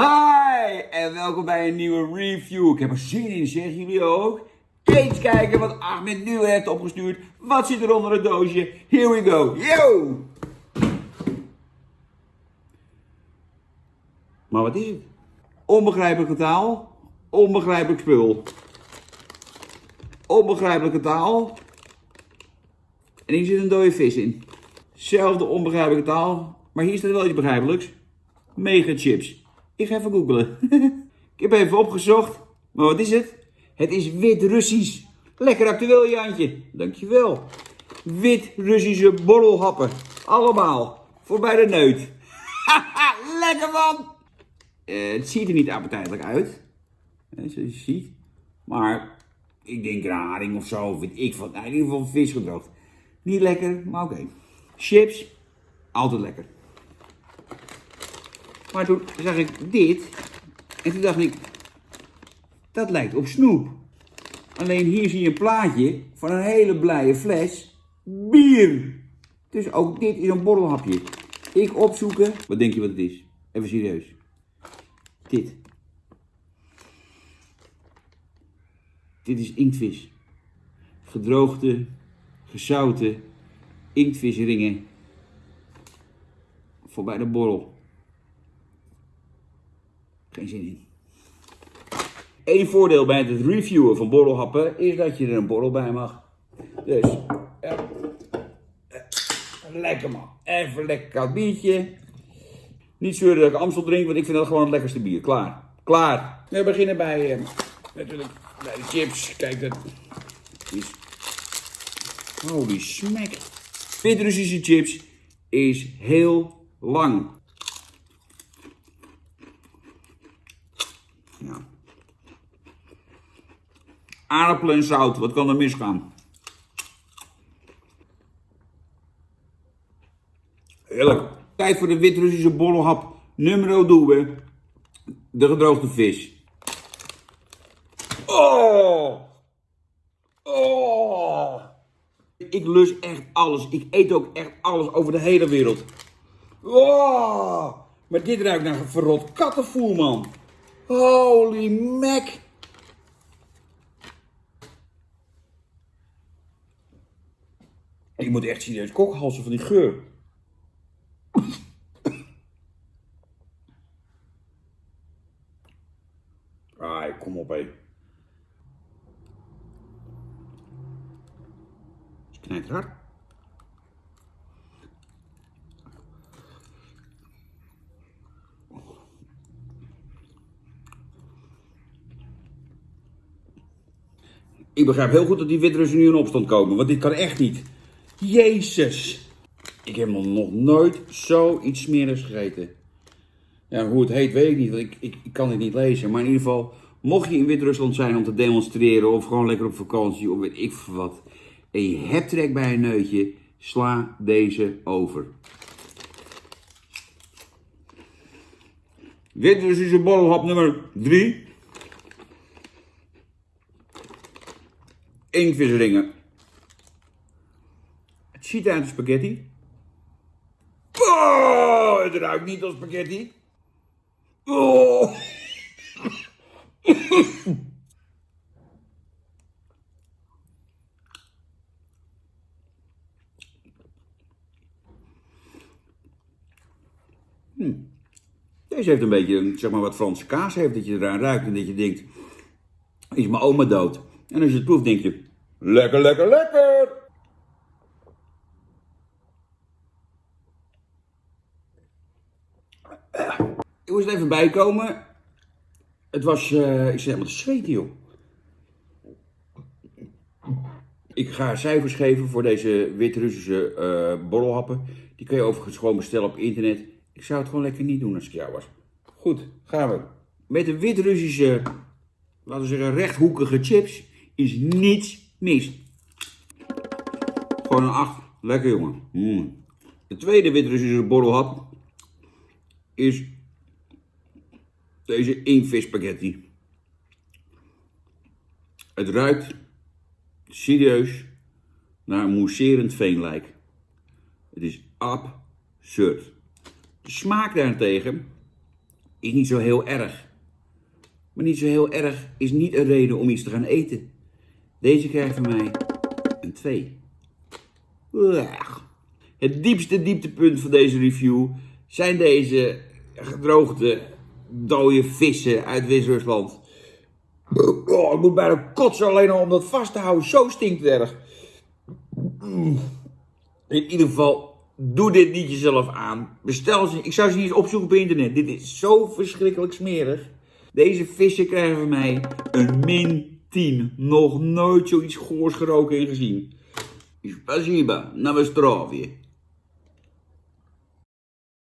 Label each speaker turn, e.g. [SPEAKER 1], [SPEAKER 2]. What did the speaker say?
[SPEAKER 1] Hi en welkom bij een nieuwe review. Ik heb er zin in, zeg jullie ook? Eens kijken wat Ahmed nu heeft opgestuurd. Wat zit er onder het doosje? Here we go. Yo! Maar wat is het? Onbegrijpelijke taal, onbegrijpelijk spul. Onbegrijpelijke taal. En hier zit een dode vis in. Zelfde onbegrijpelijke taal, maar hier staat wel iets begrijpelijks. Mega chips. Ik ga even googlen. ik heb even opgezocht. Maar wat is het? Het is wit-Russisch. Lekker actueel, Jantje. Dankjewel. Wit-Russische borrelhappen. Allemaal. Voor bij de neut. Lekker man! Eh, het ziet er niet appetijtelijk uit. Hè, zoals je ziet. Maar ik denk een haring of zo. Weet ik van. Nou, in ieder geval vis gedroogd. Niet lekker, maar oké. Chips. Altijd lekker. Maar toen zag ik dit. En toen dacht ik. Dat lijkt op snoep. Alleen hier zie je een plaatje van een hele blije fles bier. Dus ook dit is een borrelhapje. Ik opzoeken. Wat denk je wat het is? Even serieus. Dit. Dit is inktvis. Gedroogde, gezouten inktvisringen. Voor bij de borrel. Geen zin in. Eén voordeel bij het reviewen van borrelhappen is dat je er een borrel bij mag. Dus. Lekker man. Even lekker koud biertje. Niet zeuren dat ik Amstel drink, want ik vind dat gewoon het lekkerste bier. Klaar. Klaar. We beginnen bij, eh, natuurlijk, de chips. Kijk, dat is... Holy smack. Wit-Russische chips is heel lang. Ja. Aardappelen en zout, wat kan er misgaan? Heerlijk. Tijd voor de wit-Russische borrelhap nummer due. De gedroogde vis. Oh! Oh! Ik lus echt alles. Ik eet ook echt alles over de hele wereld. Oh! Maar dit ruikt naar verrot kattenvoer, man. Holy mac! Ik moet echt serieus kokhalsen van die geur. Ah, kom op, hé. Het knijpt hard. Ik begrijp heel goed dat die Wit-Russen nu in opstand komen, want dit kan echt niet. Jezus. Ik heb nog nooit zoiets smerigs gegeten. Ja, hoe het heet weet ik niet, want ik, ik, kan dit niet lezen. Maar in ieder geval, mocht je in Wit-Rusland zijn om te demonstreren of gewoon lekker op vakantie of weet ik wat. En je hebt trek bij een neutje, sla deze over. Wit-Russische borrelhap nummer 3. Inktvisringen. Het ziet uit als spaghetti. Oh, het ruikt niet als spaghetti. Oh. Hm. Deze heeft een beetje, zeg maar, wat Franse kaas heeft. Dat je eraan ruikt en dat je denkt, is mijn oma dood? En als je het proeft, denk je, lekker, lekker, lekker. Ik moest er even bijkomen. Het was, uh, ik zit helemaal te zweten, joh. Ik ga cijfers geven voor deze Wit-Russische uh, borrelhappen. Die kun je overigens gewoon bestellen op internet. Ik zou het gewoon lekker niet doen als ik jou was. Goed, gaan we. Met de Wit-Russische, laten we zeggen, rechthoekige chips is niets mis. Gewoon een 8. Lekker, jongen. Mm. De tweede Wit-Russische borrelhap is deze invis spaghetti. Het ruikt serieus naar een mousserend veenlijk. Het is absurd. De smaak daarentegen is niet zo heel erg. Maar niet zo heel erg is niet een reden om iets te gaan eten. Deze krijgt van mij een 2. Het diepste dieptepunt van deze review zijn deze gedroogde dode vissen uit Wit-Rusland. Oh, ik moet bijna kotsen alleen al om dat vast te houden. Zo stinkt het erg. In ieder geval, doe dit niet jezelf aan. Bestel ze. Ik zou ze niet opzoeken op internet. Dit is zo verschrikkelijk smerig. Deze vissen krijgen van mij een min 10. Nog nooit zoiets goors geroken en gezien. Spasiba, na zdrowie.